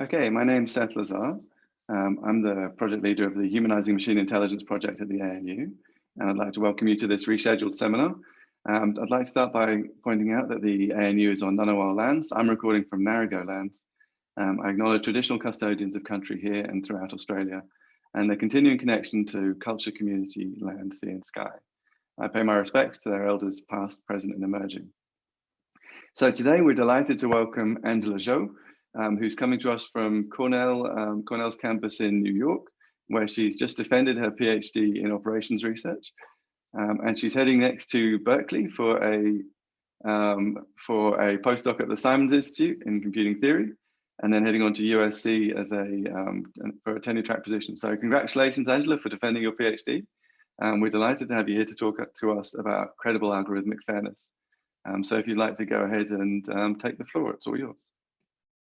Okay, my name's Seth Lazar. Um, I'm the project leader of the Humanizing Machine Intelligence project at the ANU, and I'd like to welcome you to this rescheduled seminar. Um, I'd like to start by pointing out that the ANU is on Ngunnawal lands. I'm recording from Ngarigo lands. Um, I acknowledge traditional custodians of country here and throughout Australia, and their continuing connection to culture, community, land, sea and sky. I pay my respects to their elders past, present and emerging. So today we're delighted to welcome Angela Zhou, um, who's coming to us from Cornell, um, Cornell's campus in New York, where she's just defended her PhD in operations research. Um, and she's heading next to Berkeley for a, um, for a postdoc at the Simons Institute in computing theory, and then heading on to USC as a, um, for a tenure track position. So congratulations, Angela, for defending your PhD. Um, we're delighted to have you here to talk to us about credible algorithmic fairness. so if you'd like to go ahead and take the floor, it's all yours.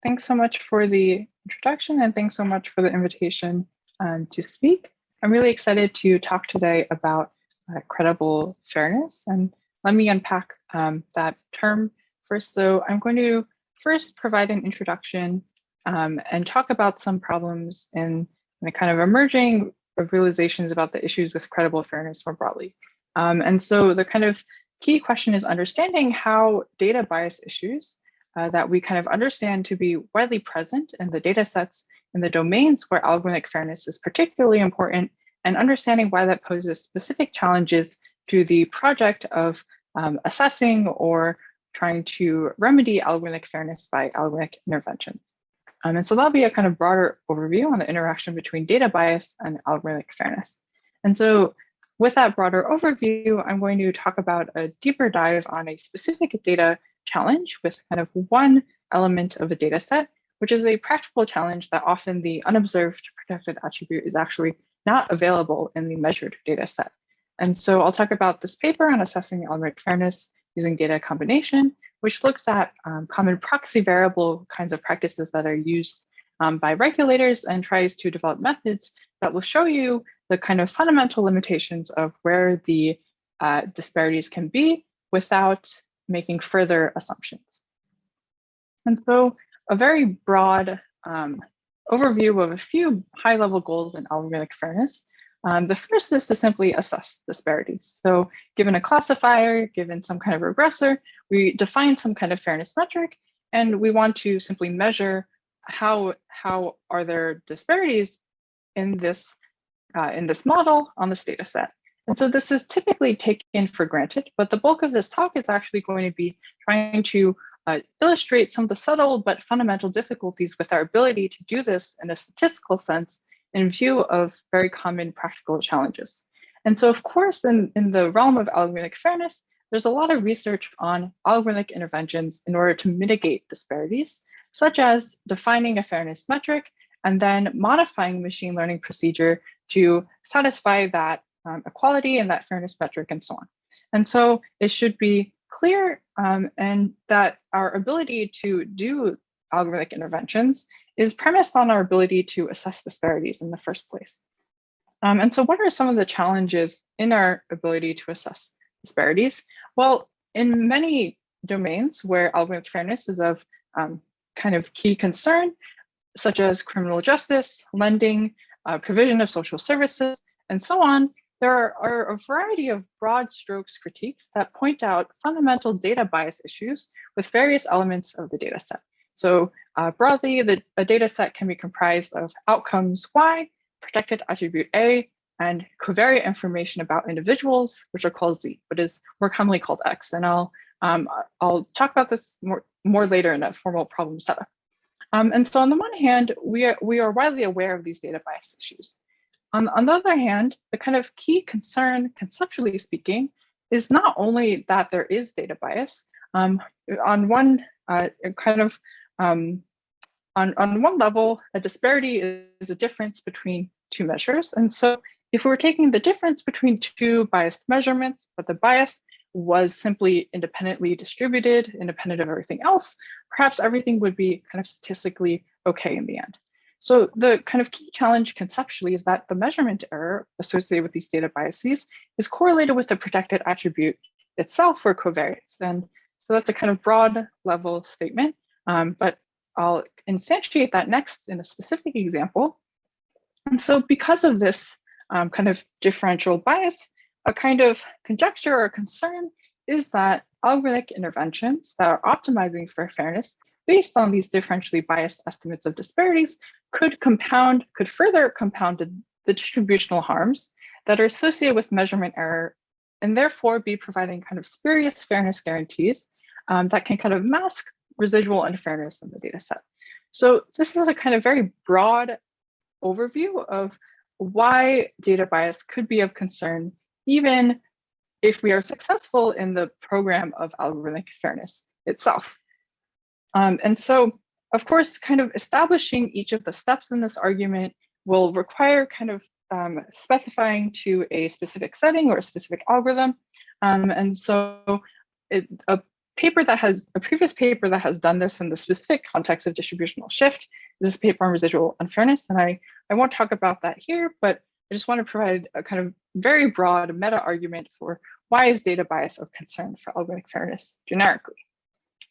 Thanks so much for the introduction and thanks so much for the invitation um, to speak. I'm really excited to talk today about uh, credible fairness and let me unpack um, that term first. So I'm going to first provide an introduction um, and talk about some problems in the kind of emerging of realizations about the issues with credible fairness more broadly. Um, and so the kind of key question is understanding how data bias issues uh, that we kind of understand to be widely present in the data sets in the domains where algorithmic fairness is particularly important and understanding why that poses specific challenges to the project of um, assessing or trying to remedy algorithmic fairness by algorithmic interventions. Um, and so that'll be a kind of broader overview on the interaction between data bias and algorithmic fairness. And so with that broader overview, I'm going to talk about a deeper dive on a specific data challenge with kind of one element of a data set, which is a practical challenge that often the unobserved protected attribute is actually not available in the measured data set. And so I'll talk about this paper on assessing algorithmic fairness using data combination, which looks at um, common proxy variable kinds of practices that are used um, by regulators and tries to develop methods that will show you the kind of fundamental limitations of where the uh, disparities can be without making further assumptions. And so a very broad um, overview of a few high level goals in algorithmic fairness. Um, the first is to simply assess disparities. So given a classifier, given some kind of regressor, we define some kind of fairness metric, and we want to simply measure how, how are there disparities in this, uh, in this model on this data set. And so this is typically taken for granted, but the bulk of this talk is actually going to be trying to uh, illustrate some of the subtle but fundamental difficulties with our ability to do this in a statistical sense in view of very common practical challenges. And so of course, in, in the realm of algorithmic fairness, there's a lot of research on algorithmic interventions in order to mitigate disparities, such as defining a fairness metric and then modifying machine learning procedure to satisfy that um, equality and that fairness metric and so on. And so it should be clear um, and that our ability to do algorithmic interventions is premised on our ability to assess disparities in the first place. Um, and so what are some of the challenges in our ability to assess disparities? Well, in many domains where algorithmic fairness is of um, kind of key concern, such as criminal justice, lending, uh, provision of social services, and so on, there are a variety of broad strokes critiques that point out fundamental data bias issues with various elements of the data set. So uh, broadly, the, a data set can be comprised of outcomes Y, protected attribute A, and covariate information about individuals, which are called Z, but is more commonly called X. And I'll, um, I'll talk about this more, more later in a formal problem setup. Um, and so on the one hand, we are, we are widely aware of these data bias issues. On, on the other hand, the kind of key concern, conceptually speaking, is not only that there is data bias. Um, on one uh, kind of um, on, on one level, a disparity is a difference between two measures. And so if we were taking the difference between two biased measurements, but the bias was simply independently distributed, independent of everything else, perhaps everything would be kind of statistically okay in the end. So the kind of key challenge conceptually is that the measurement error associated with these data biases is correlated with the protected attribute itself for covariance. And so that's a kind of broad level statement, um, but I'll instantiate that next in a specific example. And so because of this um, kind of differential bias, a kind of conjecture or concern is that algorithmic interventions that are optimizing for fairness based on these differentially biased estimates of disparities could compound, could further compound the, distributional harms that are associated with measurement error and therefore be providing kind of spurious fairness guarantees um, that can kind of mask residual unfairness in the data set. So this is a kind of very broad overview of why data bias could be of concern, even if we are successful in the program of algorithmic fairness itself. Um, and so, of course, kind of establishing each of the steps in this argument will require kind of um, specifying to a specific setting or a specific algorithm. Um, and so it, a paper that has, a previous paper that has done this in the specific context of distributional shift is this paper on residual unfairness. And I, I won't talk about that here, but I just want to provide a kind of very broad meta argument for why is data bias of concern for algorithmic fairness generically.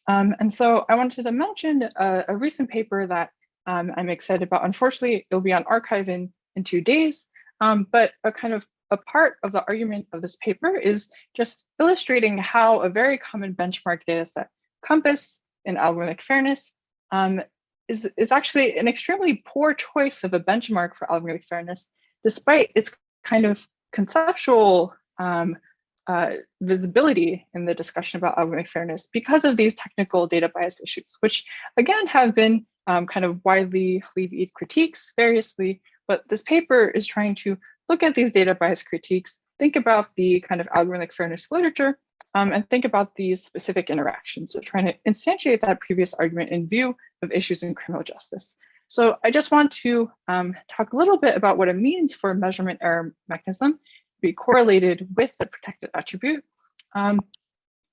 Um, and so I wanted to mention a, a recent paper that um, I'm excited about. Unfortunately, it'll be on arXiv in, in two days, um, but a kind of a part of the argument of this paper is just illustrating how a very common benchmark data set, COMPAS in algorithmic fairness, um, is, is actually an extremely poor choice of a benchmark for algorithmic fairness, despite its kind of conceptual um, uh, visibility in the discussion about algorithmic fairness because of these technical data bias issues, which again have been um, kind of widely levied critiques variously, but this paper is trying to look at these data bias critiques, think about the kind of algorithmic fairness literature, um, and think about these specific interactions. So trying to instantiate that previous argument in view of issues in criminal justice. So I just want to um, talk a little bit about what it means for measurement error mechanism be correlated with the protected attribute. Um,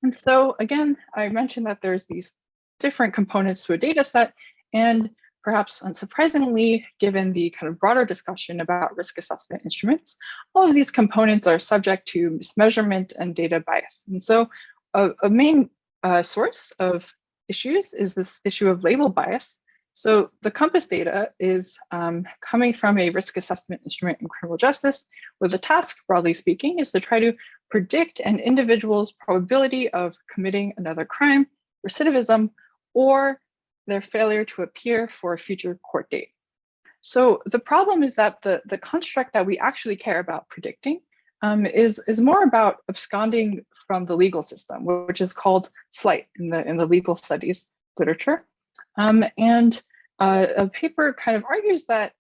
and so again, I mentioned that there's these different components to a data set, and perhaps unsurprisingly, given the kind of broader discussion about risk assessment instruments, all of these components are subject to mismeasurement and data bias. And so a, a main uh, source of issues is this issue of label bias. So the COMPAS data is um, coming from a risk assessment instrument in criminal justice, where the task, broadly speaking, is to try to predict an individual's probability of committing another crime, recidivism, or their failure to appear for a future court date. So the problem is that the, the construct that we actually care about predicting um, is, is more about absconding from the legal system, which is called flight in the, in the legal studies literature. Um, and uh, a paper kind of argues that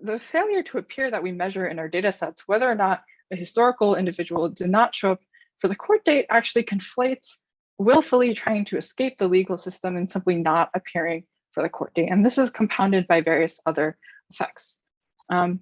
the failure to appear that we measure in our data sets, whether or not a historical individual did not show up for the court date actually conflates willfully trying to escape the legal system and simply not appearing for the court date. And this is compounded by various other effects. Um,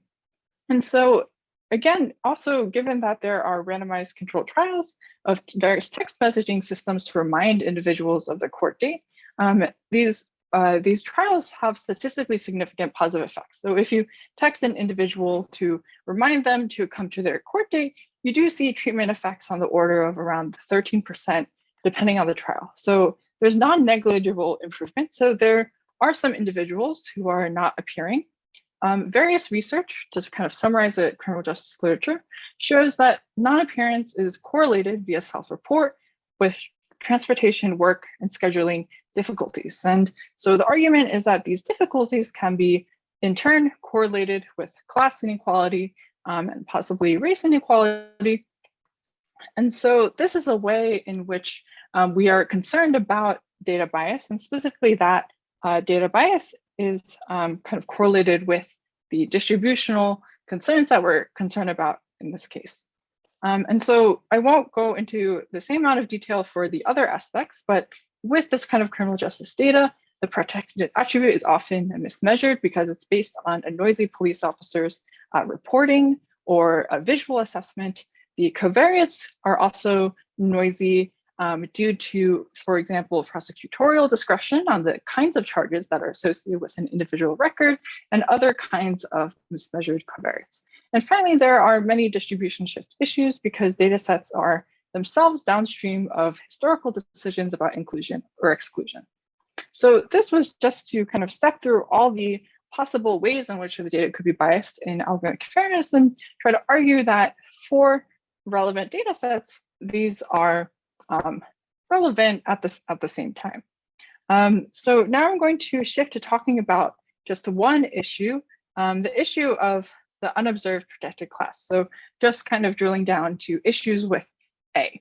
and so again, also given that there are randomized controlled trials of various text messaging systems to remind individuals of the court date, um, these uh, these trials have statistically significant positive effects. So if you text an individual to remind them to come to their court date, you do see treatment effects on the order of around 13% depending on the trial. So there's non-negligible improvement. So there are some individuals who are not appearing. Um, various research, just kind of summarize the criminal justice literature, shows that non-appearance is correlated via self-report with transportation, work, and scheduling difficulties. And so the argument is that these difficulties can be in turn correlated with class inequality um, and possibly race inequality, and so this is a way in which um, we are concerned about data bias and specifically that uh, data bias is um, kind of correlated with the distributional concerns that we're concerned about in this case. Um, and so I won't go into the same amount of detail for the other aspects, but with this kind of criminal justice data, the protected attribute is often mismeasured because it's based on a noisy police officer's uh, reporting or a visual assessment. The covariates are also noisy um, due to, for example, prosecutorial discretion on the kinds of charges that are associated with an individual record and other kinds of mismeasured covariates. And finally, there are many distribution shift issues because data sets are themselves downstream of historical decisions about inclusion or exclusion. So this was just to kind of step through all the possible ways in which the data could be biased in algorithmic fairness and try to argue that for relevant data sets, these are um, relevant at, this, at the same time. Um, so now I'm going to shift to talking about just one issue, um, the issue of the unobserved protected class. So just kind of drilling down to issues with A.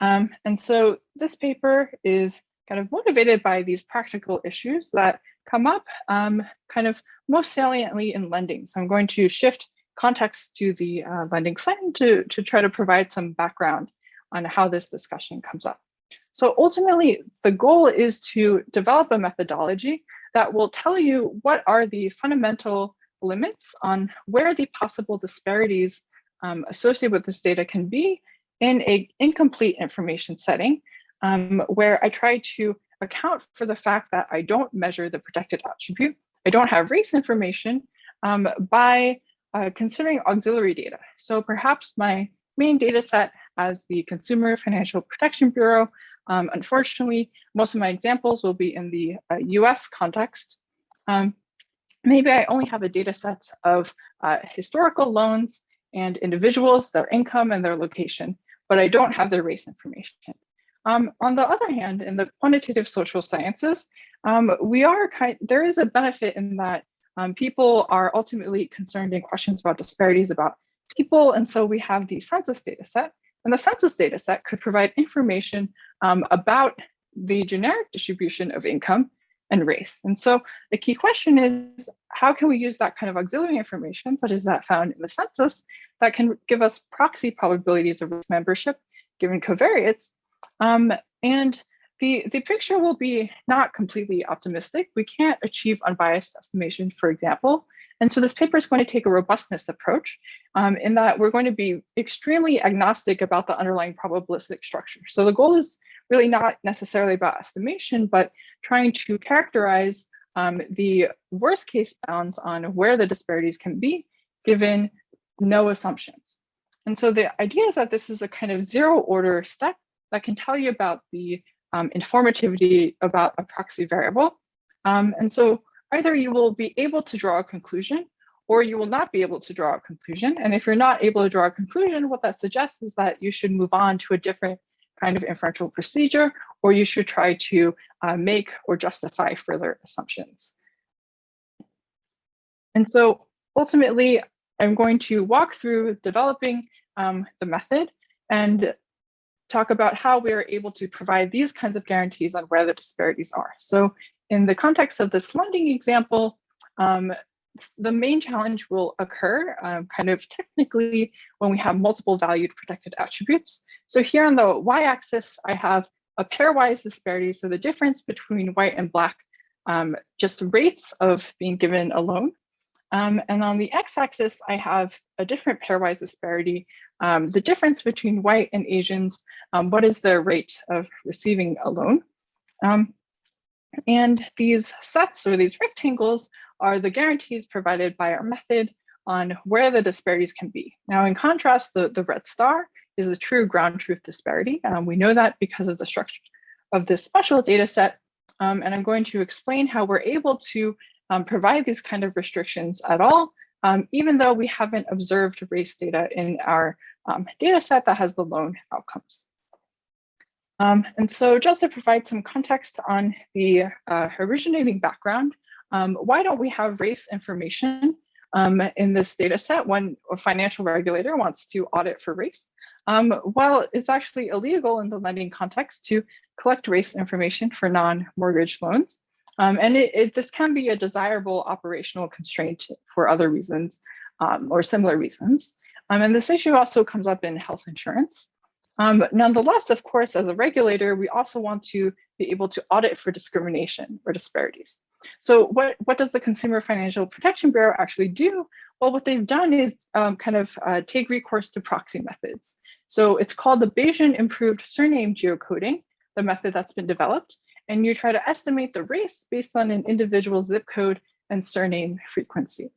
Um, and so this paper is kind of motivated by these practical issues that come up um, kind of most saliently in lending. So I'm going to shift context to the uh, lending side to, to try to provide some background on how this discussion comes up. So ultimately, the goal is to develop a methodology that will tell you what are the fundamental limits on where the possible disparities um, associated with this data can be in a incomplete information setting, um, where I try to account for the fact that I don't measure the protected attribute, I don't have race information um, by uh, considering auxiliary data. So perhaps my main data set as the Consumer Financial Protection Bureau. Um, unfortunately, most of my examples will be in the uh, US context. Um, maybe I only have a data set of uh, historical loans and individuals, their income and their location, but I don't have their race information. Um, on the other hand, in the quantitative social sciences, um, we are kind, there is a benefit in that um, people are ultimately concerned in questions about disparities about people. And so we have the census data set and the census data set could provide information um, about the generic distribution of income and race. And so the key question is, how can we use that kind of auxiliary information, such as that found in the census, that can give us proxy probabilities of membership given covariates? Um, and the, the picture will be not completely optimistic. We can't achieve unbiased estimation, for example. And so this paper is going to take a robustness approach um, in that we're going to be extremely agnostic about the underlying probabilistic structure. So the goal is really not necessarily about estimation, but trying to characterize um, the worst case bounds on where the disparities can be given no assumptions. And so the idea is that this is a kind of zero order step that can tell you about the um, informativity about a proxy variable. Um, and so either you will be able to draw a conclusion or you will not be able to draw a conclusion. And if you're not able to draw a conclusion, what that suggests is that you should move on to a different kind of inferential procedure, or you should try to uh, make or justify further assumptions. And so ultimately, I'm going to walk through developing um, the method and talk about how we are able to provide these kinds of guarantees on where the disparities are. So in the context of this lending example, um, the main challenge will occur um, kind of technically when we have multiple valued protected attributes. So here on the y-axis, I have a pairwise disparity. So the difference between white and black, um, just rates of being given a loan. Um, and on the x-axis, I have a different pairwise disparity, um, the difference between white and Asians, um, what is the rate of receiving a loan. Um, and these sets or these rectangles are the guarantees provided by our method on where the disparities can be. Now, in contrast, the, the red star is the true ground truth disparity. Um, we know that because of the structure of this special data set. Um, and I'm going to explain how we're able to um, provide these kind of restrictions at all, um, even though we haven't observed race data in our um, data set that has the loan outcomes. Um, and so just to provide some context on the uh, originating background, um, why don't we have race information um, in this data set when a financial regulator wants to audit for race? Um, well, it's actually illegal in the lending context to collect race information for non-mortgage loans. Um, and it, it, this can be a desirable operational constraint for other reasons um, or similar reasons. and this issue also comes up in health insurance. Um, nonetheless, of course, as a regulator, we also want to be able to audit for discrimination or disparities. So what, what does the Consumer Financial Protection Bureau actually do? Well, what they've done is um, kind of uh, take recourse to proxy methods. So it's called the Bayesian Improved Surname Geocoding, the method that's been developed. And you try to estimate the race based on an individual zip code and surname frequency.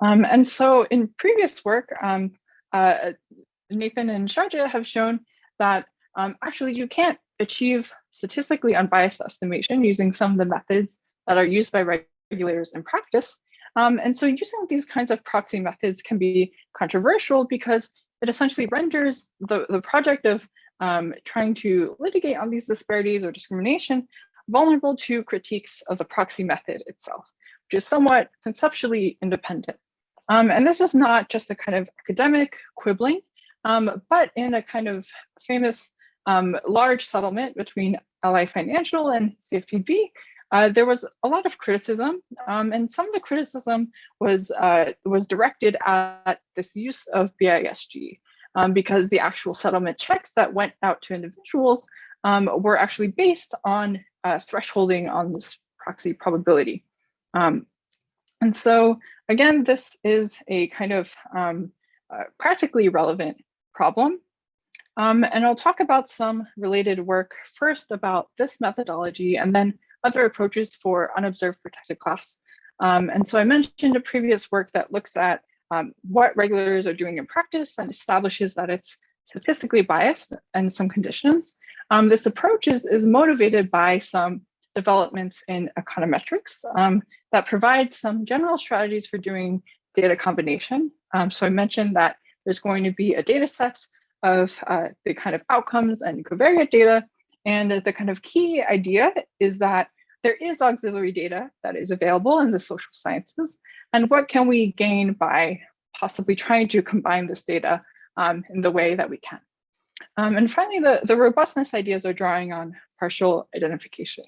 Um, and so in previous work, um, uh, Nathan and Xiaojie have shown that um, actually you can't achieve statistically unbiased estimation using some of the methods that are used by regulators in practice. Um, and so using these kinds of proxy methods can be controversial because it essentially renders the, the project of um, trying to litigate on these disparities or discrimination vulnerable to critiques of the proxy method itself, which is somewhat conceptually independent. Um, and this is not just a kind of academic quibbling, um, but in a kind of famous um, large settlement between Ally Financial and CFPB, uh, there was a lot of criticism, um, and some of the criticism was uh, was directed at this use of BISG, um, because the actual settlement checks that went out to individuals um, were actually based on uh, thresholding on this proxy probability. Um, and so again, this is a kind of um, uh, practically relevant problem. Um, and I'll talk about some related work first about this methodology and then other approaches for unobserved protected class. Um, and so I mentioned a previous work that looks at um, what regulators are doing in practice and establishes that it's statistically biased and some conditions. Um, this approach is, is motivated by some developments in econometrics um, that provide some general strategies for doing data combination. Um, so I mentioned that there's going to be a data set of uh, the kind of outcomes and covariate data. And the kind of key idea is that there is auxiliary data that is available in the social sciences. And what can we gain by possibly trying to combine this data um, in the way that we can? Um, and finally, the, the robustness ideas are drawing on partial identification.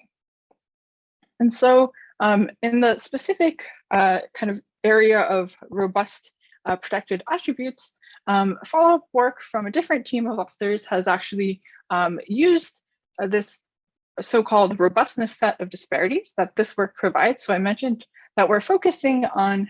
And so um, in the specific uh, kind of area of robust uh, protected attributes, um, follow-up work from a different team of authors has actually um, used uh, this so-called robustness set of disparities that this work provides. So I mentioned that we're focusing on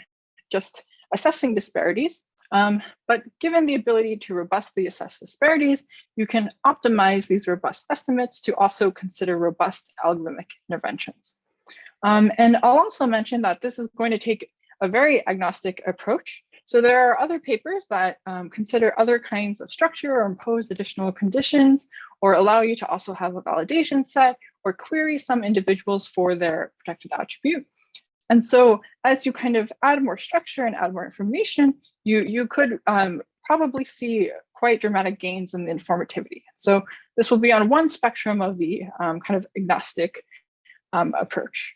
just assessing disparities, um, but given the ability to robustly assess disparities, you can optimize these robust estimates to also consider robust algorithmic interventions. Um, and I'll also mention that this is going to take a very agnostic approach. So there are other papers that um, consider other kinds of structure or impose additional conditions or allow you to also have a validation set or query some individuals for their protected attribute. And so as you kind of add more structure and add more information, you, you could um, probably see quite dramatic gains in the informativity. So this will be on one spectrum of the um, kind of agnostic um, approach.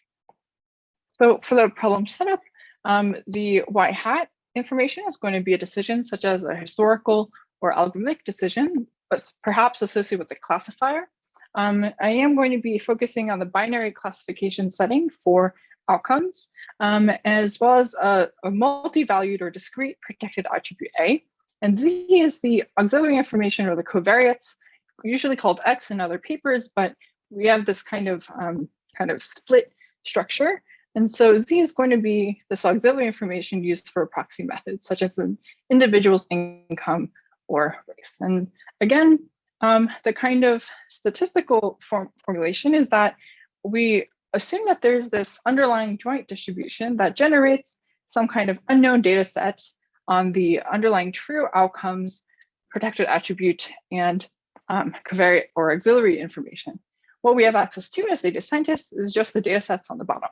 So for the problem setup, um, the y hat information is going to be a decision such as a historical or algorithmic decision, but perhaps associated with a classifier. Um, I am going to be focusing on the binary classification setting for outcomes, um, as well as a, a multi-valued or discrete protected attribute A. And Z is the auxiliary information or the covariates, usually called X in other papers, but we have this kind of um, kind of split structure. And so Z is going to be this auxiliary information used for proxy methods, such as an individual's income or race. And again, um, the kind of statistical form formulation is that we assume that there's this underlying joint distribution that generates some kind of unknown data set on the underlying true outcomes, protected attribute, and um, covariate or auxiliary information. What we have access to as data scientists is just the data sets on the bottom.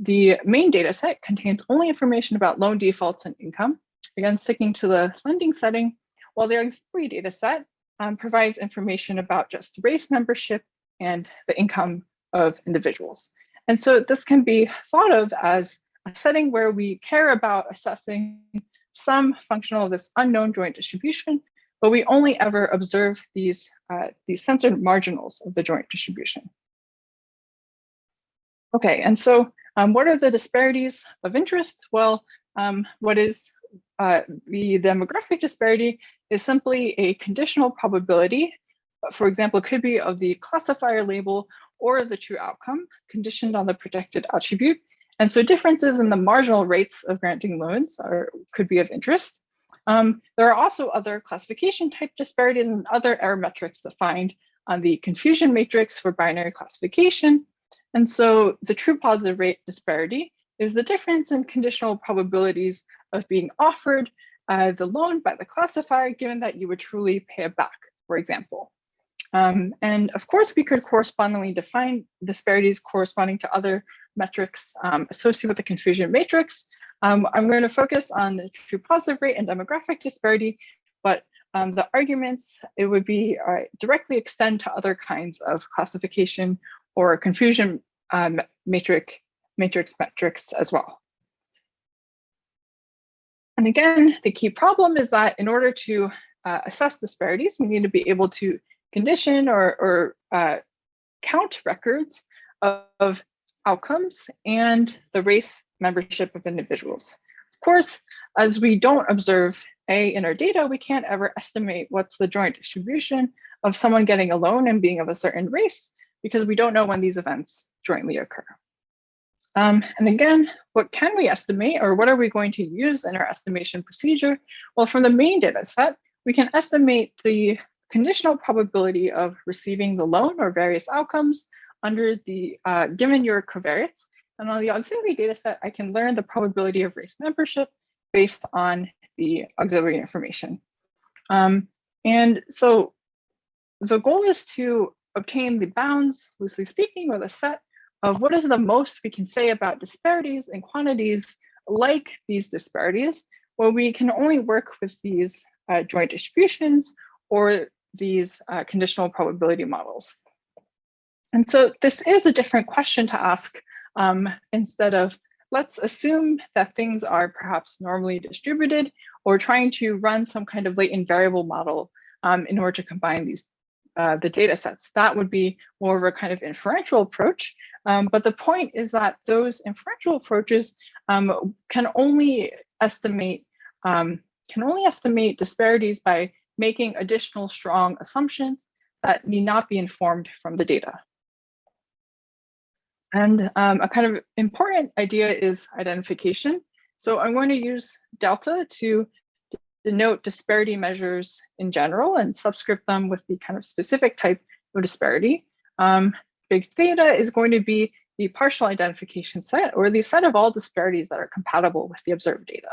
The main data set contains only information about loan defaults and income, again, sticking to the lending setting, while the auxiliary data set um, provides information about just race membership and the income of individuals. And so this can be thought of as a setting where we care about assessing some functional of this unknown joint distribution, but we only ever observe these, uh, these censored marginals of the joint distribution. Okay, and so um, what are the disparities of interest? Well, um, what is uh, the demographic disparity is simply a conditional probability. For example, it could be of the classifier label or the true outcome conditioned on the protected attribute. And so differences in the marginal rates of granting loans are, could be of interest. Um, there are also other classification type disparities and other error metrics defined on the confusion matrix for binary classification. And so the true positive rate disparity is the difference in conditional probabilities of being offered uh, the loan by the classifier, given that you would truly pay it back, for example. Um, and of course, we could correspondingly define disparities corresponding to other metrics um, associated with the confusion matrix. Um, I'm going to focus on the true positive rate and demographic disparity, but um, the arguments, it would be uh, directly extend to other kinds of classification or confusion um, matrix, matrix metrics as well. And again, the key problem is that in order to uh, assess disparities, we need to be able to condition or, or uh, count records of, of outcomes and the race membership of individuals. Of course, as we don't observe A in our data, we can't ever estimate what's the joint distribution of someone getting a loan and being of a certain race because we don't know when these events jointly occur. Um, and again, what can we estimate or what are we going to use in our estimation procedure? Well, from the main data set, we can estimate the conditional probability of receiving the loan or various outcomes under the uh, given your covariates. And on the auxiliary data set, I can learn the probability of race membership based on the auxiliary information. Um, and so the goal is to obtain the bounds, loosely speaking, or the set of what is the most we can say about disparities and quantities like these disparities, where we can only work with these uh, joint distributions or these uh, conditional probability models. And so this is a different question to ask um, instead of let's assume that things are perhaps normally distributed or trying to run some kind of latent variable model um, in order to combine these uh, the data sets. That would be more of a kind of inferential approach. Um, but the point is that those inferential approaches um, can only estimate um, can only estimate disparities by making additional strong assumptions that need not be informed from the data. And um, a kind of important idea is identification. So I'm going to use delta to denote disparity measures in general and subscript them with the kind of specific type of disparity. Um, big theta is going to be the partial identification set or the set of all disparities that are compatible with the observed data.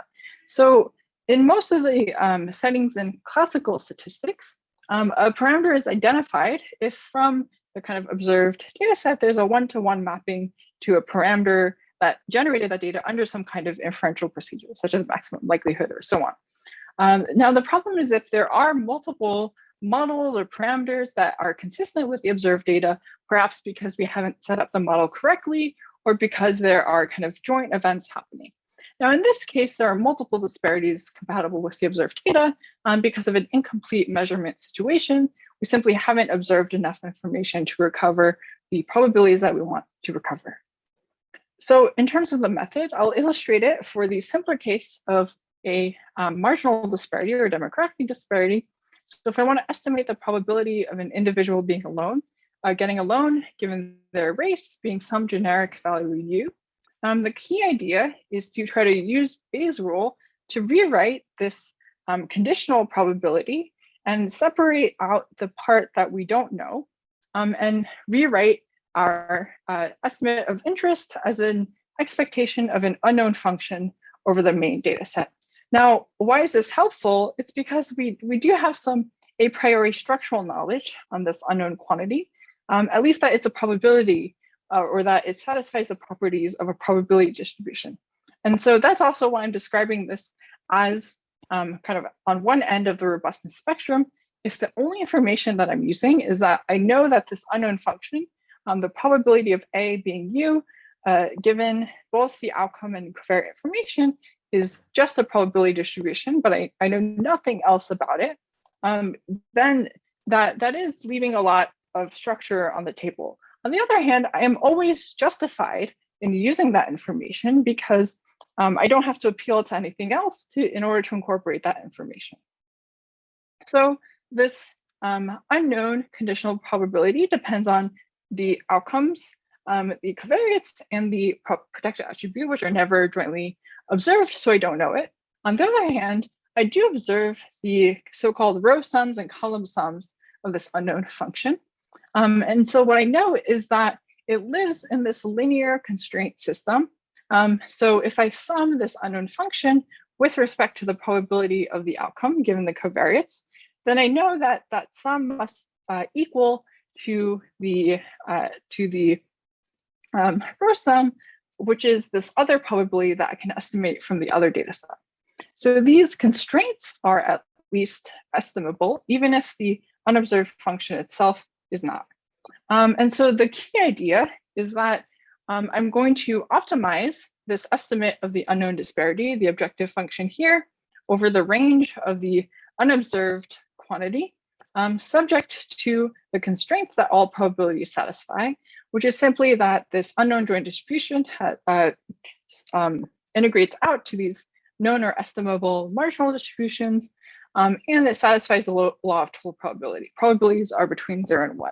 So in most of the um, settings in classical statistics, um, a parameter is identified if from the kind of observed data set, there's a one-to-one -one mapping to a parameter that generated that data under some kind of inferential procedure, such as maximum likelihood or so on. Um, now, the problem is if there are multiple models or parameters that are consistent with the observed data, perhaps because we haven't set up the model correctly or because there are kind of joint events happening. Now, in this case, there are multiple disparities compatible with the observed data um, because of an incomplete measurement situation. We simply haven't observed enough information to recover the probabilities that we want to recover. So in terms of the method, I'll illustrate it for the simpler case of a um, marginal disparity or demographic disparity. So if I want to estimate the probability of an individual being alone, uh, getting a loan given their race being some generic value u, um, the key idea is to try to use Bayes' rule to rewrite this um, conditional probability and separate out the part that we don't know um, and rewrite our uh, estimate of interest as an expectation of an unknown function over the main data set. Now, why is this helpful? It's because we, we do have some a priori structural knowledge on this unknown quantity, um, at least that it's a probability uh, or that it satisfies the properties of a probability distribution. And so that's also why I'm describing this as um, kind of on one end of the robustness spectrum. If the only information that I'm using is that I know that this unknown function, um, the probability of A being U, uh, given both the outcome and covariate information is just a probability distribution, but I, I know nothing else about it, um, then that, that is leaving a lot of structure on the table. On the other hand, I am always justified in using that information because um, I don't have to appeal to anything else to in order to incorporate that information. So this um, unknown conditional probability depends on the outcomes, um, the covariates, and the protected attribute, which are never jointly observed, so I don't know it. On the other hand, I do observe the so-called row sums and column sums of this unknown function. Um, and so what I know is that it lives in this linear constraint system. Um, so if I sum this unknown function with respect to the probability of the outcome given the covariates, then I know that that sum must uh, equal to the uh, to the um, first sum, which is this other probability that I can estimate from the other data set. So these constraints are at least estimable, even if the unobserved function itself is not. Um, and so the key idea is that um, I'm going to optimize this estimate of the unknown disparity, the objective function here, over the range of the unobserved quantity, um, subject to the constraints that all probabilities satisfy, which is simply that this unknown joint distribution uh, um, integrates out to these known or estimable marginal distributions, um, and it satisfies the law of total probability. Probabilities are between zero and one.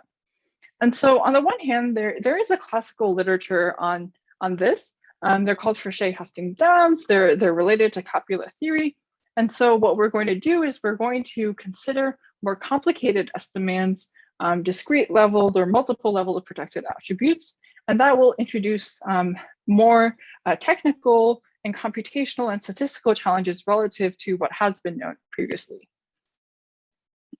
And so on the one hand, there, there is a classical literature on, on this. Um, they're called Frechet-Hoeffding bounds. They're, they're related to copula theory. And so what we're going to do is we're going to consider more complicated estimands, um, discrete leveled or multiple level of protected attributes. And that will introduce um, more uh, technical and computational and statistical challenges relative to what has been known previously.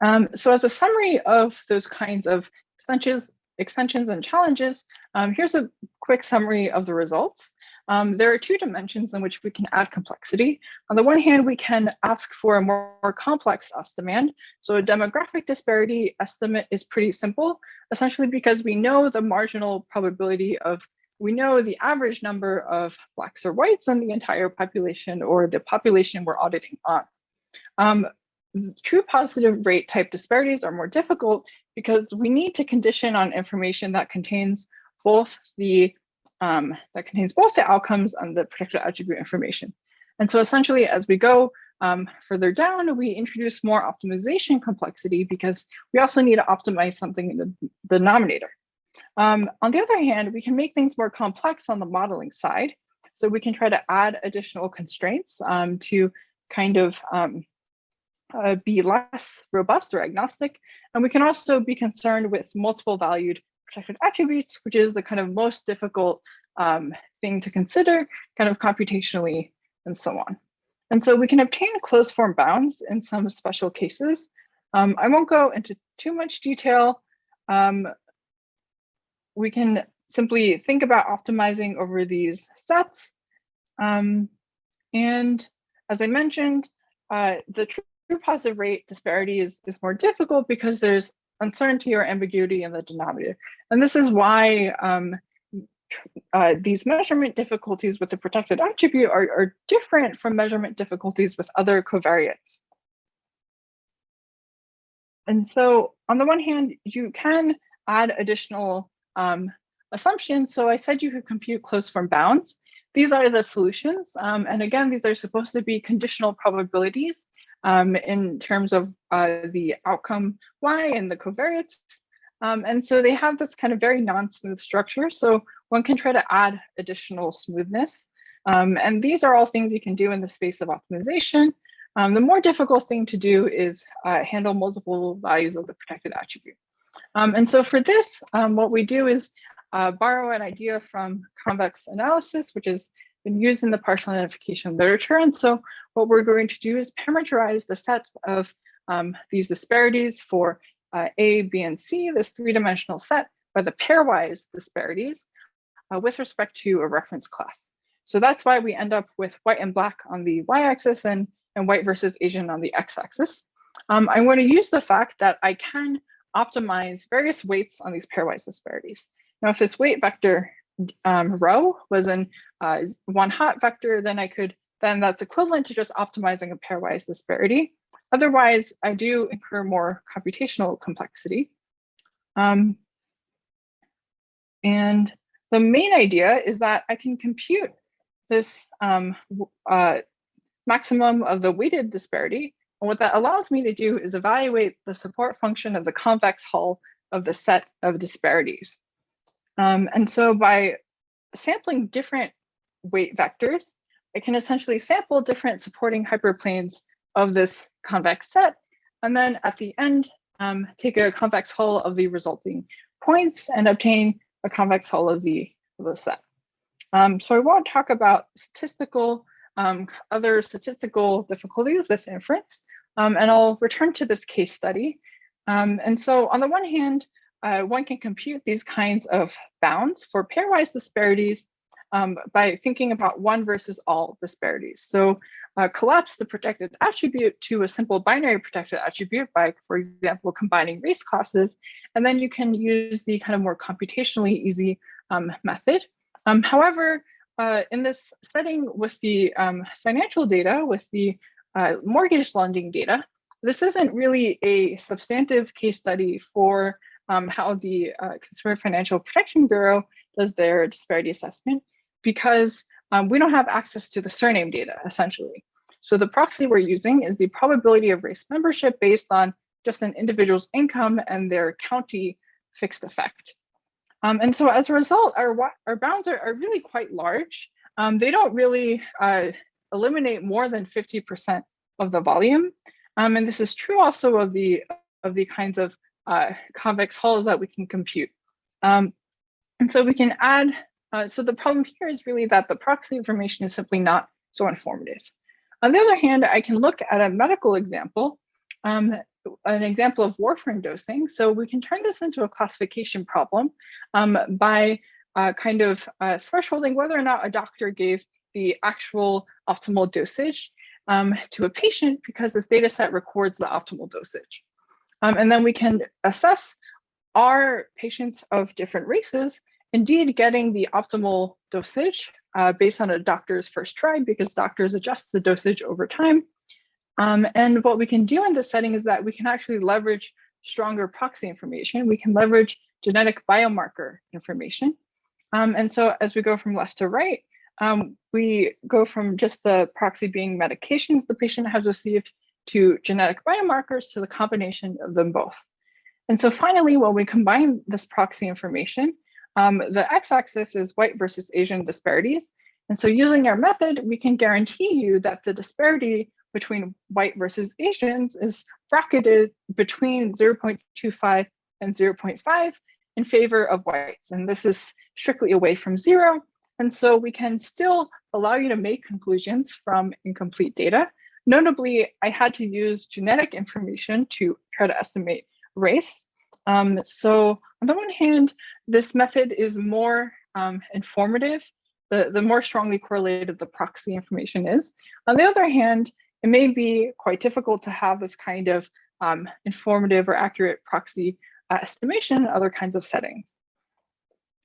Um, so as a summary of those kinds of extensions, extensions and challenges, um, here's a quick summary of the results. Um, there are two dimensions in which we can add complexity. On the one hand, we can ask for a more, more, complex estimand. So a demographic disparity estimate is pretty simple, essentially because we know the marginal probability of, we know the average number of blacks or whites in the entire population or the population we're auditing on. Um, true positive rate type disparities are more difficult because we need to condition on information that contains both the um, that contains both the outcomes and the protected attribute information. And so essentially, as we go um, further down, we introduce more optimization complexity because we also need to optimize something in the, denominator. Um, on the other hand, we can make things more complex on the modeling side. So we can try to add additional constraints um, to kind of um, uh, be less robust or agnostic. And we can also be concerned with multiple valued protected attributes, which is the kind of most difficult um, thing to consider kind of computationally and so on. And so we can obtain closed form bounds in some special cases. Um, I won't go into too much detail. Um, we can simply think about optimizing over these sets. Um, and as I mentioned, uh, the true positive rate disparity is, is more difficult because there's uncertainty or ambiguity in the denominator. And this is why um, uh, these measurement difficulties with the protected attribute are, are different from measurement difficulties with other covariates. And so on the one hand, you can add additional um, assumptions. So I said you could compute closed form bounds. These are the solutions. Um, and again, these are supposed to be conditional probabilities um, in terms of uh, the outcome y and the covariates. Um, and so they have this kind of very non-smooth structure. So one can try to add additional smoothness. Um, and these are all things you can do in the space of optimization. Um, the more difficult thing to do is uh, handle multiple values of the protected attribute. Um, and so for this, um, what we do is uh, borrow an idea from convex analysis, which has been used in the partial identification literature. And so what we're going to do is parameterize the set of um, these disparities for uh, A, B, and C, this three-dimensional set, by the pairwise disparities uh, with respect to a reference class. So that's why we end up with white and black on the y-axis and, and white versus Asian on the x-axis. Um, I'm going to use the fact that I can optimize various weights on these pairwise disparities. Now, if this weight vector um, rho was in uh, one hot vector, then I could, then that's equivalent to just optimizing a pairwise disparity. Otherwise, I do incur more computational complexity. Um, and the main idea is that I can compute this um, uh, maximum of the weighted disparity. And what that allows me to do is evaluate the support function of the convex hull of the set of disparities. Um, and so by sampling different weight vectors, I can essentially sample different supporting hyperplanes of this convex set, and then at the end, um, take a convex hull of the resulting points and obtain a convex hull of the, of the set. Um, so I want to talk about statistical, um, other statistical difficulties with inference, um, and I'll return to this case study. Um, and so on the one hand, uh, one can compute these kinds of bounds for pairwise disparities um, by thinking about one versus all disparities. So uh, collapse the protected attribute to a simple binary protected attribute by, for example, combining race classes, and then you can use the kind of more computationally easy um, method. Um, however, uh, in this setting with the um, financial data, with the uh, mortgage lending data, this isn't really a substantive case study for um, how the uh, Consumer Financial Protection Bureau does their disparity assessment because um, we don't have access to the surname data, essentially. So the proxy we're using is the probability of race membership based on just an individual's income and their county fixed effect. Um, and so as a result, our, our bounds are, are really quite large. Um, they don't really uh, eliminate more than 50% of the volume. Um, and this is true also of the, of the kinds of uh, convex hulls that we can compute. Um, and so we can add uh, so the problem here is really that the proxy information is simply not so informative. On the other hand, I can look at a medical example, um, an example of warfarin dosing. So we can turn this into a classification problem um, by uh, kind of uh, thresholding whether or not a doctor gave the actual optimal dosage um, to a patient because this data set records the optimal dosage. Um, and then we can assess are patients of different races indeed getting the optimal dosage uh, based on a doctor's first try because doctors adjust the dosage over time. Um, and what we can do in this setting is that we can actually leverage stronger proxy information. We can leverage genetic biomarker information. Um, and so as we go from left to right, um, we go from just the proxy being medications the patient has received to genetic biomarkers to the combination of them both. And so finally, when we combine this proxy information, um, the x-axis is white versus Asian disparities. And so using our method, we can guarantee you that the disparity between white versus Asians is bracketed between 0.25 and 0.5 in favor of whites. And this is strictly away from zero. And so we can still allow you to make conclusions from incomplete data. Notably, I had to use genetic information to try to estimate race. Um, so on the one hand, this method is more um, informative, the, the more strongly correlated the proxy information is. On the other hand, it may be quite difficult to have this kind of um, informative or accurate proxy uh, estimation in other kinds of settings.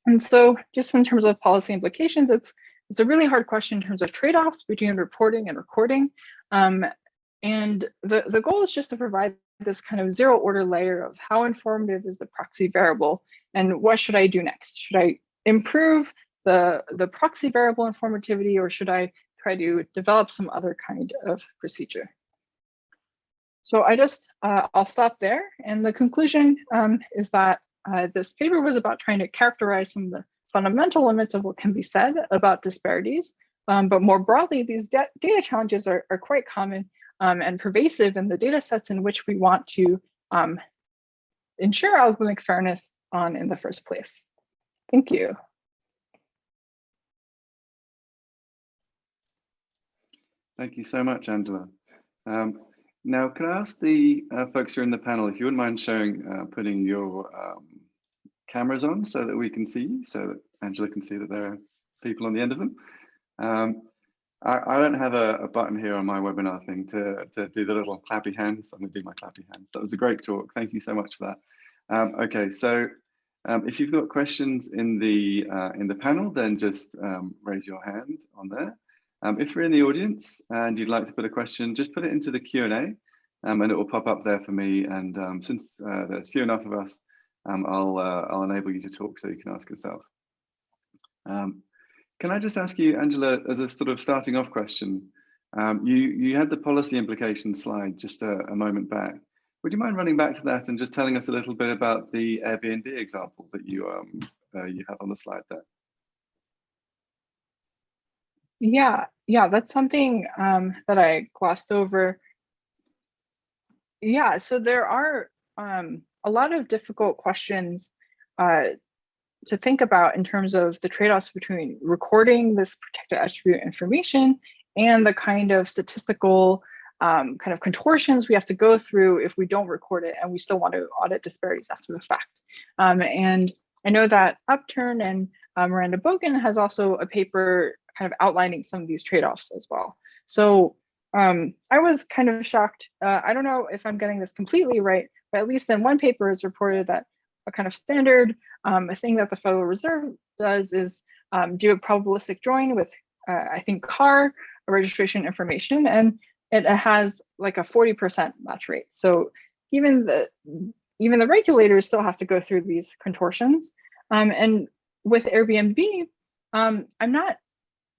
And so just in terms of policy implications, it's, it's a really hard question in terms of trade-offs between reporting and recording. Um, and the, the goal is just to provide this kind of zero order layer of how informative is the proxy variable and what should I do next? Should I improve the, the proxy variable informativity or should I try to develop some other kind of procedure? So I just, uh, I'll stop there. And the conclusion um, is that uh, this paper was about trying to characterize some of the fundamental limits of what can be said about disparities. Um, but more broadly, these data challenges are, are quite common um, and pervasive in the data sets in which we want to um, ensure algorithmic fairness on in the first place. Thank you. Thank you so much, Angela. Um, now, can I ask the uh, folks who are in the panel if you wouldn't mind showing, uh, putting your um, cameras on so that we can see so that Angela can see that there are people on the end of them. I, I don't have a, a, button here on my webinar thing to, to do the little clappy hands. I'm going to do my clappy hands. That was a great talk. Thank you so much for that. Um, okay, so um, if you've got questions in the uh, in the panel, then just um, raise your hand on there. Um, if you're in the audience and you'd like to put a question, just put it into the Q&A um, and it will pop up there for me. And um, since uh, there's few enough of us, I'll, uh, I'll enable you to talk so you can ask yourself. Can I just ask you, Angela, as a sort of starting off question, um, you, you had the policy implications slide just a, a, moment back. Would you mind running back to that and just telling us a little bit about the Airbnb example that you, um, uh, you have on the slide there? Yeah, yeah, that's something um, that I glossed over. Yeah, so there are um, a lot of difficult questions uh, to think about in terms of the trade-offs between recording this protected attribute information and the kind of statistical um, kind of contortions we have to go through if we don't record it and we still want to audit disparities after the fact. Um, and I know that Upturn and uh, Miranda Bogen has also a paper kind of outlining some of these trade-offs as well. So um, I was kind of shocked. Uh, I don't know if I'm getting this completely right, but at least in one paper it's reported that a kind of standard um, a thing that the Federal Reserve does is um, do a probabilistic join with, uh, I think, car registration information, and it has like a 40% match rate. So even the even the regulators still have to go through these contortions. Um, and with Airbnb, um, I'm not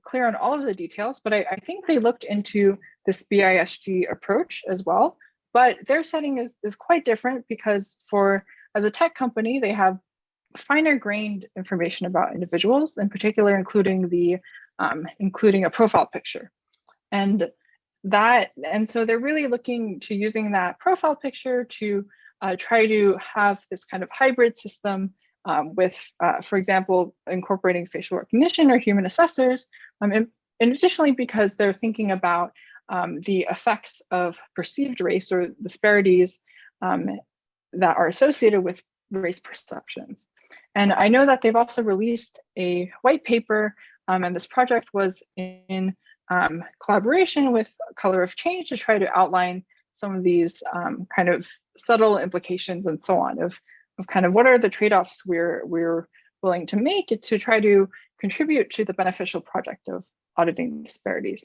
clear on all of the details, but I, I, think they looked into this BISG approach as well. But their setting is, is quite different because for as a tech company, they have finer grained information about individuals, in particular, including the um, including a profile picture. And that and so they're really looking to using that profile picture to uh, try to have this kind of hybrid system um, with, uh, for example, incorporating facial recognition or human assessors, um, and, and, additionally because they're thinking about um, the effects of perceived race or disparities um, that are associated with race perceptions. And I know that they've also released a white paper, um, and this project was in um, collaboration with Color of Change to try to outline some of these um, kind of subtle implications and so on of, of kind of what are the trade-offs we're, we're willing to make to try to contribute to the beneficial project of auditing disparities.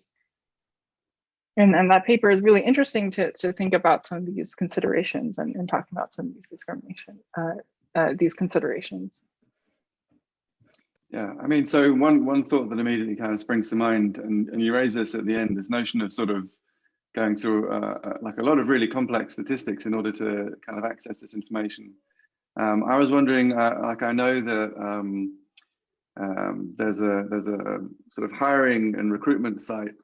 And, and that paper is really interesting to, to think about some of these considerations and, and talking about some of these discrimination, uh, uh, these considerations. Yeah, I mean, so one one thought that immediately kind of springs to mind, and, and you raise this at the end, this notion of sort of going through uh, uh, like a lot of really complex statistics in order to kind of access this information. Um, I was wondering, uh, like I know that um, um, there's a there's a sort of hiring and recruitment site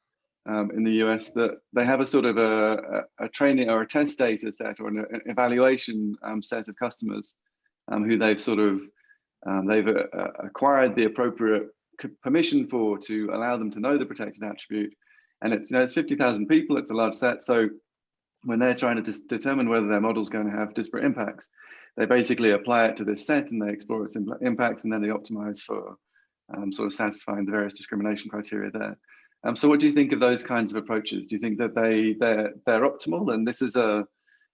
um, in the US that they have a sort of a, a, training or a test data set or an evaluation um, set of customers um, who they've sort of um, they've uh, uh, acquired the appropriate permission for to allow them to know the protected attribute. And it's, you know, it's 50,000 people, it's a large set. So when they're trying to determine whether their model is going to have disparate impacts, they basically apply it to this set and they explore its impacts and then they optimize for um, sort of satisfying the various discrimination criteria there. Um, so what do you think of those kinds of approaches? Do you think that they, they're, they're optimal and this is a,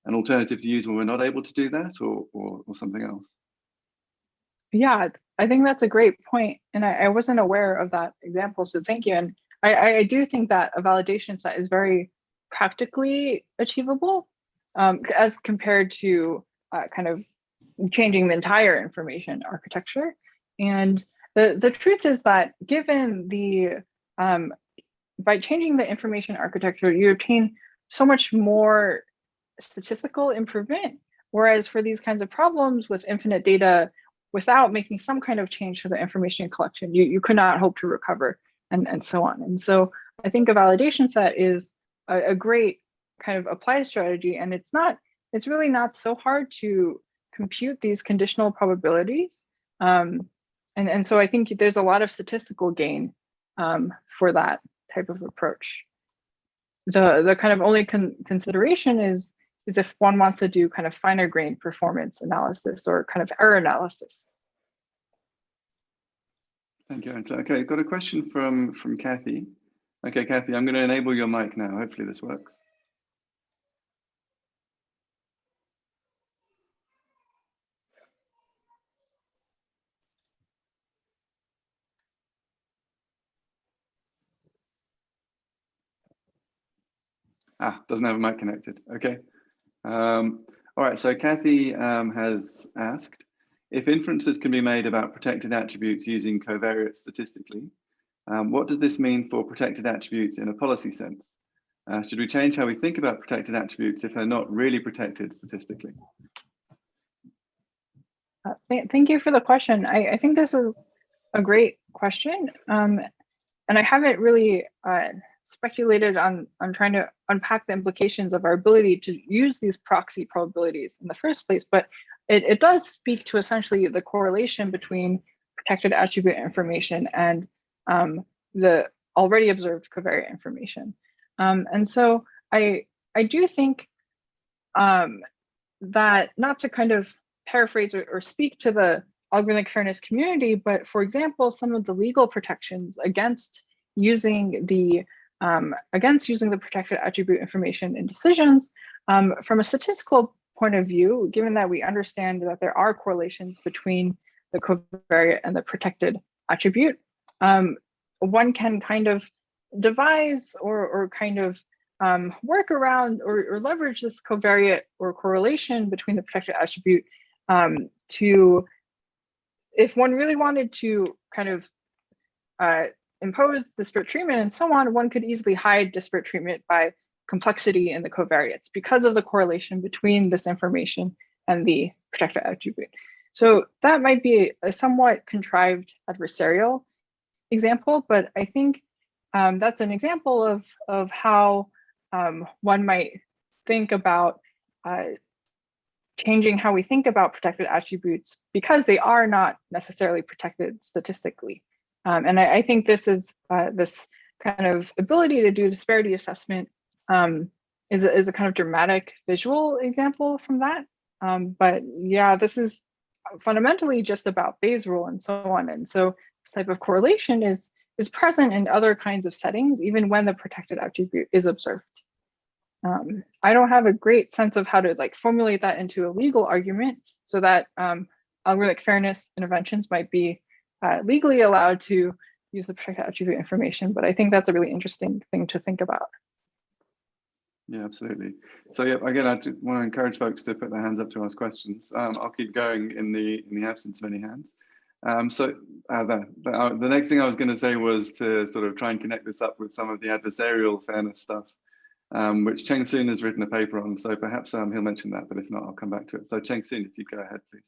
an alternative to use when we're not able to do that or, or, or something else? Yeah, I think that's a great point. And I, I wasn't aware of that example, so thank you. And I, I do think that a validation set is very practically achievable um, as compared to uh, kind of changing the entire information architecture. And the, the truth is that given the, um, by changing the information architecture, you obtain so much more statistical improvement. Whereas for these kinds of problems with infinite data, without making some kind of change to the information collection, you, you could not hope to recover and, and so on. And so I think a validation set is a, a great kind of applied strategy. And it's not, it's really not so hard to compute these conditional probabilities. Um, and, and so I think there's a lot of statistical gain um, for that type of approach. The, the kind of only con consideration is is if one wants to do kind of finer grained performance analysis or kind of error analysis. Thank you, Angela. Okay, got a question from, from Kathy. Okay, Kathy, I'm going to enable your mic now. Hopefully this works. Ah, doesn't have a mic connected. Okay. Um, all right, so Kathy um, has asked, if inferences can be made about protected attributes using covariates statistically, um, what does this mean for protected attributes in a policy sense? Uh, should we change how we think about protected attributes if they're not really protected statistically? Uh, th thank you for the question. I, I, think this is a great question. Um, and I haven't really uh, speculated on, on trying to unpack the implications of our ability to use these proxy probabilities in the first place, but it, it does speak to essentially the correlation between protected attribute information and um, the already observed covariate information. Um, and so I I do think um, that not to kind of paraphrase or, or speak to the algorithmic fairness community, but for example, some of the legal protections against using the um, against using the protected attribute information in decisions. Um, from a statistical point of view, given that we understand that there are correlations between the covariate and the protected attribute, um, one can kind of devise or, or kind of um, work around or, or, leverage this covariate or correlation between the protected attribute um, to, if one really wanted to kind of uh, impose disparate treatment and so on, one could easily hide disparate treatment by complexity in the covariates because of the correlation between this information and the protected attribute. So that might be a somewhat contrived adversarial example, but I think um, that's an example of, of how um, one might think about uh, changing how we think about protected attributes because they are not necessarily protected statistically. Um, and I, I, think this is uh, this kind of ability to do disparity assessment um, is, a, is a kind of dramatic visual example from that. Um, but yeah, this is fundamentally just about Bayes rule and so on. And so this type of correlation is, is present in other kinds of settings, even when the protected attribute is observed. Um, I don't have a great sense of how to like formulate that into a legal argument so that um, algorithmic fairness interventions might be uh, legally allowed to use the protected attribute information, but I think that's a really interesting thing to think about. Yeah, absolutely. So yeah, again, I want to encourage folks to put their hands up to ask questions. Um, I'll keep going in the in the absence of any hands. Um, so uh, the, the, uh, the, next thing I was going to say was to sort of try and connect this up with some of the adversarial fairness stuff, um, which Cheng Soon has written a paper on. So perhaps um, he'll mention that, but if not, I'll come back to it. So Cheng Soon, if you go ahead, please.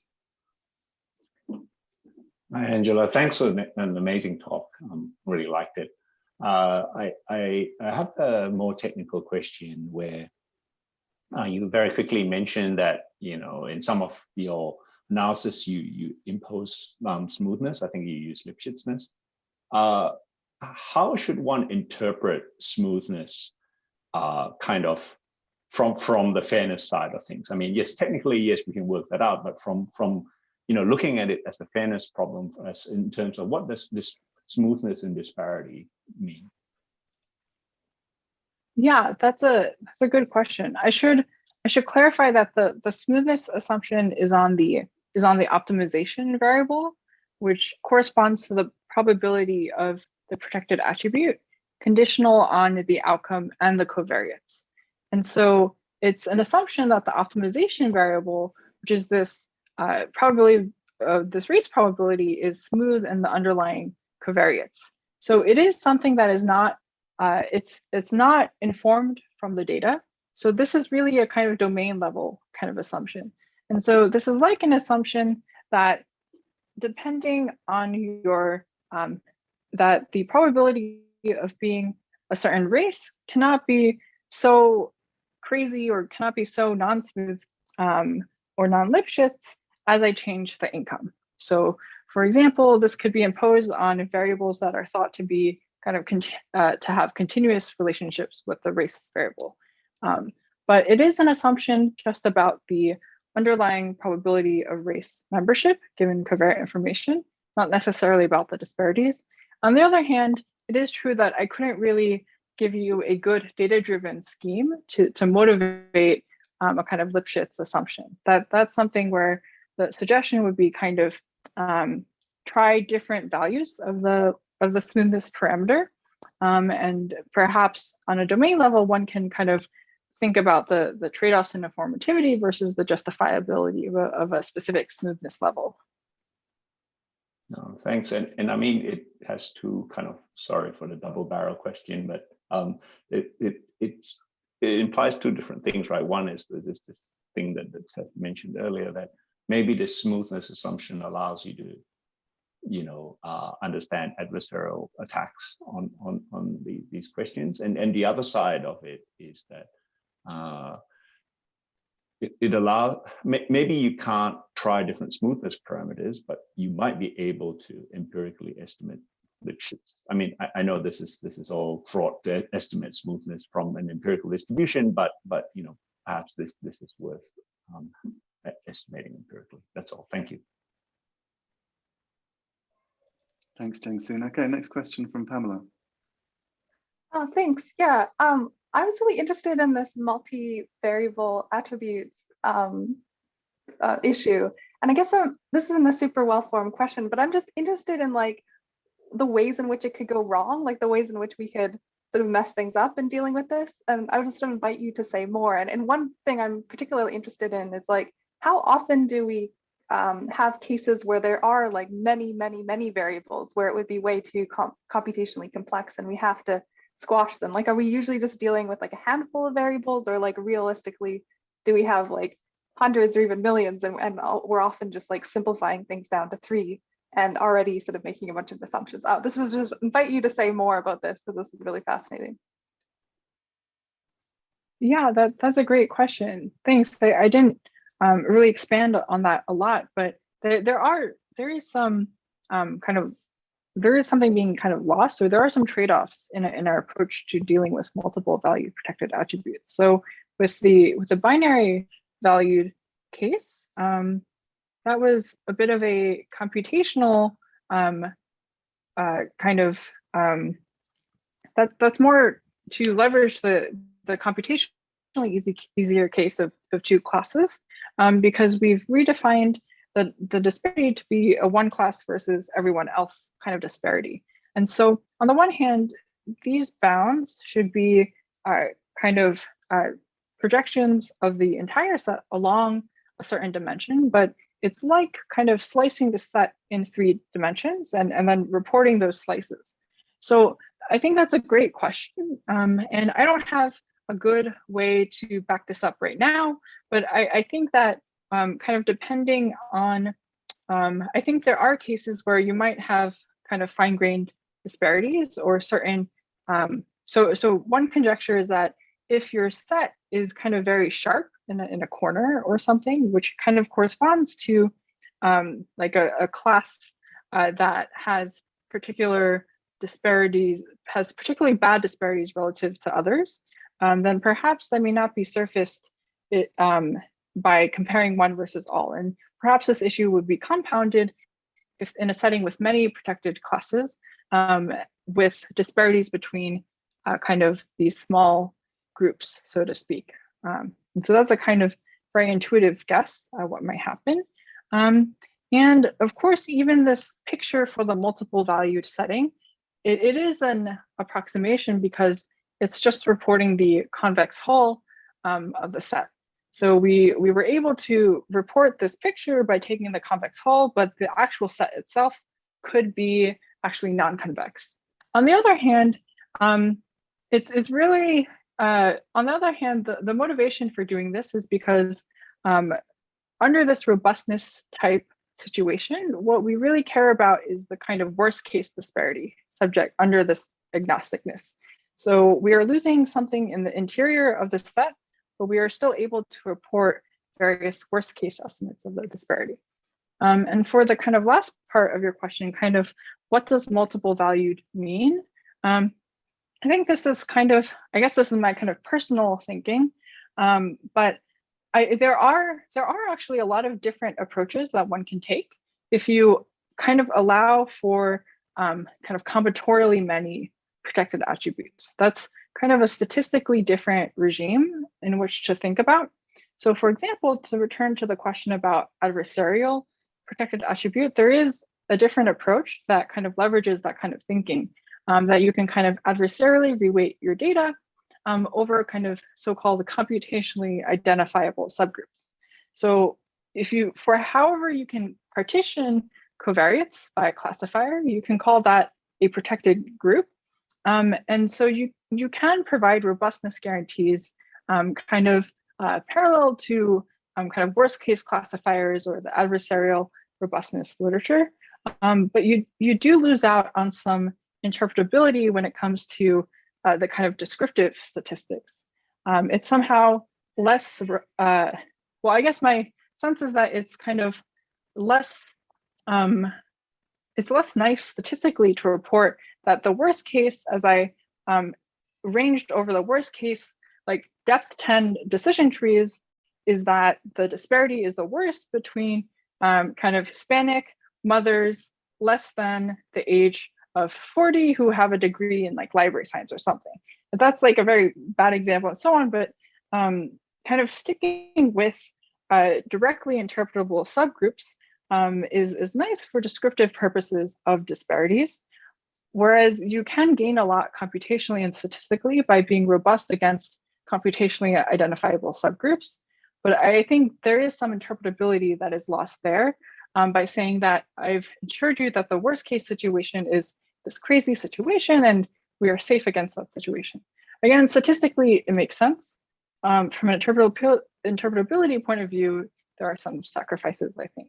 Angela. Thanks for an amazing talk. Um, really liked it. Uh, I, I, I, have a more technical question where uh, you very quickly mentioned that, you know, in some of your analysis, you, you impose um, smoothness. I think you use Lipschitzness. Uh, how should one interpret smoothness uh, kind of from, from the fairness side of things? I mean, yes, technically, yes, we can work that out, but from, from you know, looking at it as a fairness problem as in terms of what does this smoothness and disparity mean? Yeah, that's a that's a good question. I should I should clarify that the the smoothness assumption is on the is on the optimization variable, which corresponds to the probability of the protected attribute conditional on the outcome and the covariates. And so it's an assumption that the optimization variable, which is this uh, probability uh, this race probability is smooth in the underlying covariates. So it is something that is not, uh, it's, it's not informed from the data. So this is really a kind of domain level kind of assumption. And so this is like an assumption that depending on your, um, that the probability of being a certain race cannot be so crazy or cannot be so non-smooth um, or non-Lipschitz as I change the income. So for example, this could be imposed on variables that are thought to be kind of uh, to have continuous relationships with the race variable. Um, but it is an assumption just about the underlying probability of race membership given covariate information, not necessarily about the disparities. On the other hand, it is true that I couldn't really give you a good data-driven scheme to, to motivate um, a kind of Lipschitz assumption. That That's something where the suggestion would be kind of um, try different values of the of the smoothness parameter. Um, and perhaps on a domain level, one can kind of think about the, the trade-offs in informativity versus the justifiability of a, of a specific smoothness level. No, thanks. And, and I mean, it has to kind of, sorry for the double barrel question, but um, it, it, it's, it implies two different things, right? One is this, this thing that, that Seth mentioned earlier that maybe the smoothness assumption allows you to you know uh, understand adversarial attacks on on on the, these questions. And and the other side of it is that uh, it, it allows maybe you can't try different smoothness parameters but you might be able to empirically estimate is, I mean, I, I know this is this is all fraught to estimate smoothness from an empirical distribution, but but you know perhaps this this is worth um, estimating empirically. That's all. Thank you. Thanks, Cheng Soon. Okay, next question from Pamela. Oh, thanks. Yeah, um, I was really interested in this multi-variable attributes um, uh, issue. And I guess I'm, this isn't a super well-formed question, but I'm just interested in like the ways in which it could go wrong, like the ways in which we could sort of mess things up in dealing with this. And I was just to invite you to say more. And, and one thing I'm particularly interested in is like, how often do we um, have cases where there are like many, many, many variables where it would be way too com computationally complex and we have to squash them? Like, are we usually just dealing with like a handful of variables or like realistically, do we have like hundreds or even millions and, and we're often just like simplifying things down to three and already sort of making a bunch of assumptions. Oh, this is just invite you to say more about this because this is really fascinating. Yeah, that, that's a great question. Thanks. I, I didn't um, really expand on that a lot, but there, there are, there is some um, kind of, there is something being kind of lost, or there are some trade-offs in, in our approach to dealing with multiple value protected attributes. So with the, with the binary valued case, um, that was a bit of a computational um, uh, kind of, um, that, that's more to leverage the, the computationally easy, easier case of, of two classes um, because we've redefined the, the disparity to be a one class versus everyone else kind of disparity. And so on the one hand, these bounds should be uh, kind of uh, projections of the entire set along a certain dimension, but it's like kind of slicing the set in three dimensions and, and then reporting those slices. So I think that's a great question. Um, and I don't have a good way to back this up right now, but I, I think that um, kind of depending on, um, I think there are cases where you might have kind of fine-grained disparities or certain, um, so, so one conjecture is that if your set is kind of very sharp in a, in a corner or something, which kind of corresponds to um, like a, a class uh, that has particular disparities, has particularly bad disparities relative to others, um, then perhaps that may not be surfaced it, um, by comparing one versus all. And perhaps this issue would be compounded if in a setting with many protected classes um, with disparities between uh, kind of these small groups, so to speak. Um, and so that's a kind of very intuitive guess at what might happen. Um, and of course, even this picture for the multiple valued setting, it, it is an approximation because it's just reporting the convex hull um, of the set. So we, we were able to report this picture by taking the convex hull, but the actual set itself could be actually non-convex. On the other hand, um, it's, it's really uh, on the other hand, the, the motivation for doing this is because um, under this robustness type situation, what we really care about is the kind of worst case disparity subject under this agnosticness. So we are losing something in the interior of the set, but we are still able to report various worst case estimates of the disparity. Um, and for the kind of last part of your question, kind of what does multiple valued mean? Um, I think this is kind of, I guess this is my kind of personal thinking, um, but I, there are there are actually a lot of different approaches that one can take if you kind of allow for um, kind of combinatorially many protected attributes. That's kind of a statistically different regime in which to think about. So for example, to return to the question about adversarial protected attribute, there is a different approach that kind of leverages that kind of thinking um, that you can kind of adversarially reweight your data um, over kind of so-called computationally identifiable subgroups. So if you, for however you can partition covariates by a classifier, you can call that a protected group. Um, and so you, you can provide robustness guarantees um, kind of uh, parallel to um, kind of worst case classifiers or the adversarial robustness literature. Um, but you, you do lose out on some interpretability when it comes to uh, the kind of descriptive statistics. Um, it's somehow less, uh, well, I guess my sense is that it's kind of less, um, it's less nice statistically to report that the worst case, as I um, ranged over the worst case, like depth 10 decision trees, is that the disparity is the worst between um, kind of Hispanic mothers less than the age of 40 who have a degree in like library science or something. But that's like a very bad example and so on, but um, kind of sticking with uh, directly interpretable subgroups um, is, is nice for descriptive purposes of disparities. Whereas you can gain a lot computationally and statistically by being robust against computationally identifiable subgroups. But I think there is some interpretability that is lost there um, by saying that I've ensured you that the worst case situation is this crazy situation and we are safe against that situation. Again, statistically, it makes sense. Um, from an interpretability, interpretability point of view, there are some sacrifices, I think.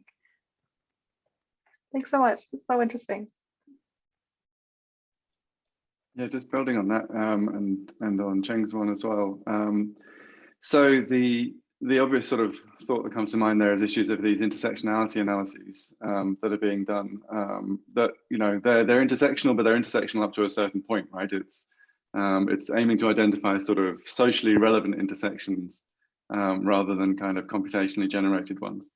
Thanks so much. It's so interesting. Yeah, just building on that um, and and on Cheng Soon as well. Um, so the the obvious sort of thought that comes to mind there is issues of these intersectionality analyses um, that are being done. Um, that you know they're they're intersectional, but they're intersectional up to a certain point, right? It's um, it's aiming to identify sort of socially relevant intersections um, rather than kind of computationally generated ones.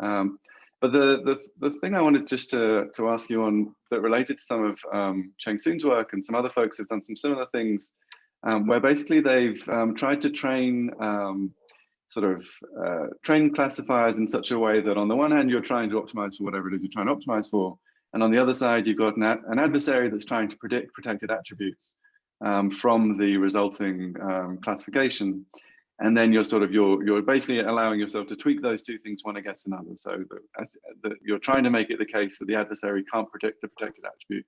Um, but the, the the thing I wanted just to to ask you on that related to some of um, Cheng Soon's work and some other folks have done some similar things, where basically they've tried to train sort of uh, train classifiers in such a way that on the one hand, you're trying to optimize for whatever it is you're trying to optimize for. And on the other side, you've got an, ad an adversary that's trying to predict protected attributes um, from the resulting um, classification. And then you're sort of, you're, you're basically allowing yourself to tweak those two things one against another. So that, that you're trying to make it the case that the adversary can't predict the protected attribute.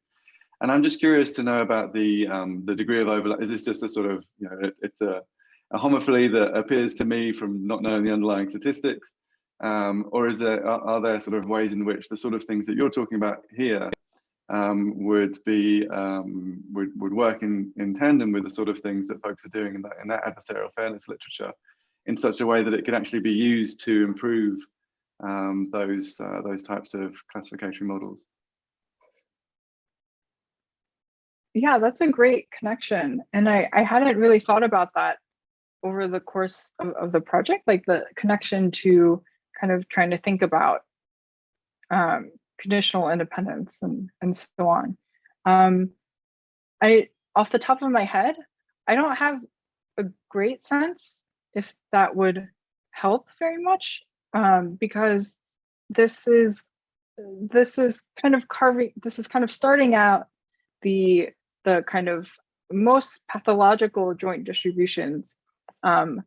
And I'm just curious to know about the um, the degree of overlap. Is this just a sort of, you know, it, it's a a homophily that appears to me from not knowing the underlying statistics? Um, or is there are, are, there sort of ways in which the sort of things that you're talking about here um, would be um, would, would work in, in tandem with the sort of things that folks are doing in that in that adversarial fairness literature in such a way that it could actually be used to improve um, those uh, those types of classification models? Yeah, that's a great connection. And I, I hadn't really thought about that over the course of, of the project, like the connection to kind of trying to think about um, conditional independence and, and so on. Um, I, off the top of my head, I don't have a great sense if that would help very much um, because this is this is kind of carving this is kind of starting out the the kind of most pathological joint distributions um,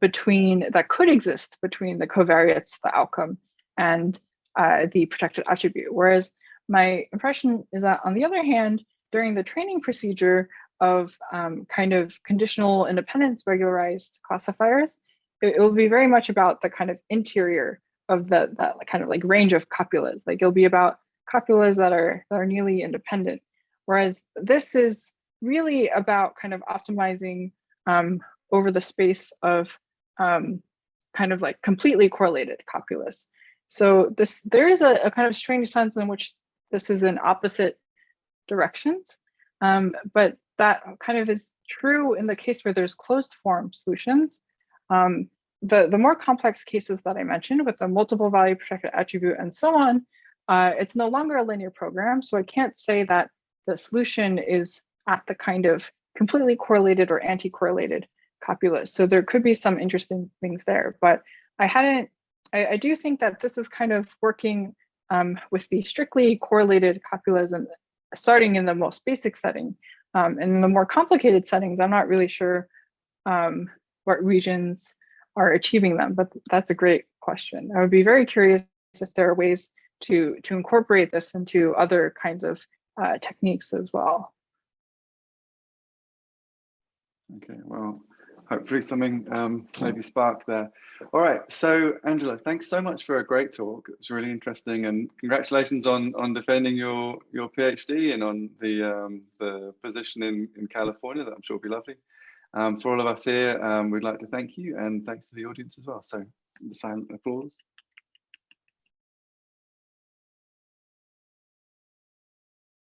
between that could exist between the covariates, the outcome, and uh, the protected attribute. Whereas my impression is that on the other hand, during the training procedure of um, kind of conditional independence regularized classifiers, it, it, will be very much about the kind of interior of the that kind of like range of copulas. Like it'll be about copulas that are that are nearly independent. Whereas this is really about kind of optimizing um, over the space of um, kind of like completely correlated copulas. So this there is a, a, kind of strange sense in which this is in opposite directions, um, but that kind of is true in the case where there's closed form solutions. Um, the, the more complex cases that I mentioned with the multiple value protected attribute and so on, uh, it's no longer a linear program. So I can't say that the solution is at the kind of completely correlated or anti-correlated copula. So there could be some interesting things there, but I hadn't, I, I do think that this is kind of working um, with the strictly correlated copulas starting in the most basic setting. Um, and in the more complicated settings, I'm not really sure um, what regions are achieving them, but that's a great question. I would be very curious if there are ways to, to incorporate this into other kinds of uh, techniques as well. Okay, well, hopefully something um, maybe sparked there. All right, so Angela, thanks so much for a great talk. It was really interesting, and congratulations on on defending your your PhD and on the um, the position in in California. That I'm sure will be lovely. Um, for all of us here, um, we'd like to thank you, and thanks to the audience as well. So, the silent applause.